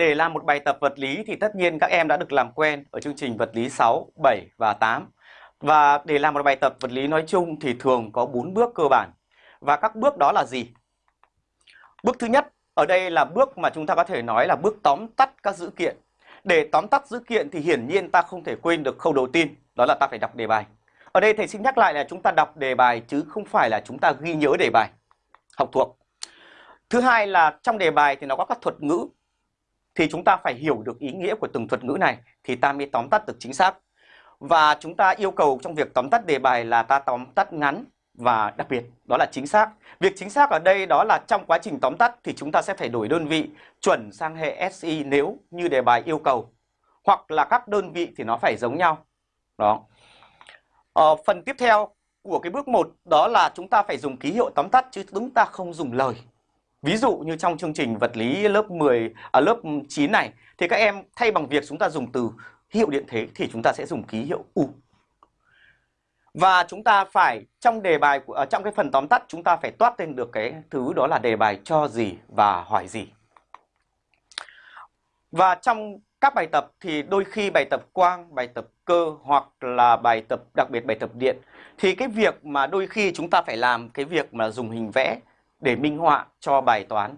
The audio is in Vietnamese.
để làm một bài tập vật lý thì tất nhiên các em đã được làm quen ở chương trình vật lý 6, 7 và 8. Và để làm một bài tập vật lý nói chung thì thường có 4 bước cơ bản. Và các bước đó là gì? Bước thứ nhất, ở đây là bước mà chúng ta có thể nói là bước tóm tắt các dữ kiện. Để tóm tắt dữ kiện thì hiển nhiên ta không thể quên được khâu đầu tiên, đó là ta phải đọc đề bài. Ở đây thầy xin nhắc lại là chúng ta đọc đề bài chứ không phải là chúng ta ghi nhớ đề bài, học thuộc. Thứ hai là trong đề bài thì nó có các thuật ngữ thì chúng ta phải hiểu được ý nghĩa của từng thuật ngữ này thì ta mới tóm tắt được chính xác. Và chúng ta yêu cầu trong việc tóm tắt đề bài là ta tóm tắt ngắn và đặc biệt đó là chính xác. Việc chính xác ở đây đó là trong quá trình tóm tắt thì chúng ta sẽ phải đổi đơn vị chuẩn sang hệ SI nếu như đề bài yêu cầu. Hoặc là các đơn vị thì nó phải giống nhau. Đó. Ờ, phần tiếp theo của cái bước 1 đó là chúng ta phải dùng ký hiệu tóm tắt chứ chúng ta không dùng lời. Ví dụ như trong chương trình vật lý lớp 10 ở à, lớp 9 này thì các em thay bằng việc chúng ta dùng từ hiệu điện thế thì chúng ta sẽ dùng ký hiệu U. Và chúng ta phải trong đề bài ở à, trong cái phần tóm tắt chúng ta phải toát lên được cái thứ đó là đề bài cho gì và hỏi gì. Và trong các bài tập thì đôi khi bài tập quang, bài tập cơ hoặc là bài tập đặc biệt bài tập điện thì cái việc mà đôi khi chúng ta phải làm cái việc mà dùng hình vẽ để minh họa cho bài toán.